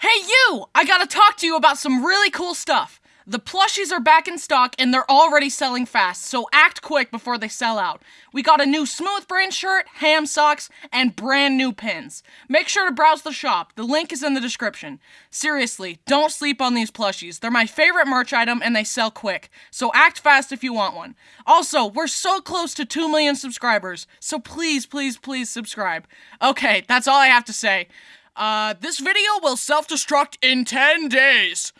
Hey, you! I gotta talk to you about some really cool stuff. The plushies are back in stock and they're already selling fast, so act quick before they sell out. We got a new Smooth Brain shirt, ham socks, and brand new pins. Make sure to browse the shop. The link is in the description. Seriously, don't sleep on these plushies. They're my favorite merch item and they sell quick, so act fast if you want one. Also, we're so close to 2 million subscribers, so please, please, please subscribe. Okay, that's all I have to say. Uh, this video will self destruct in 10 days.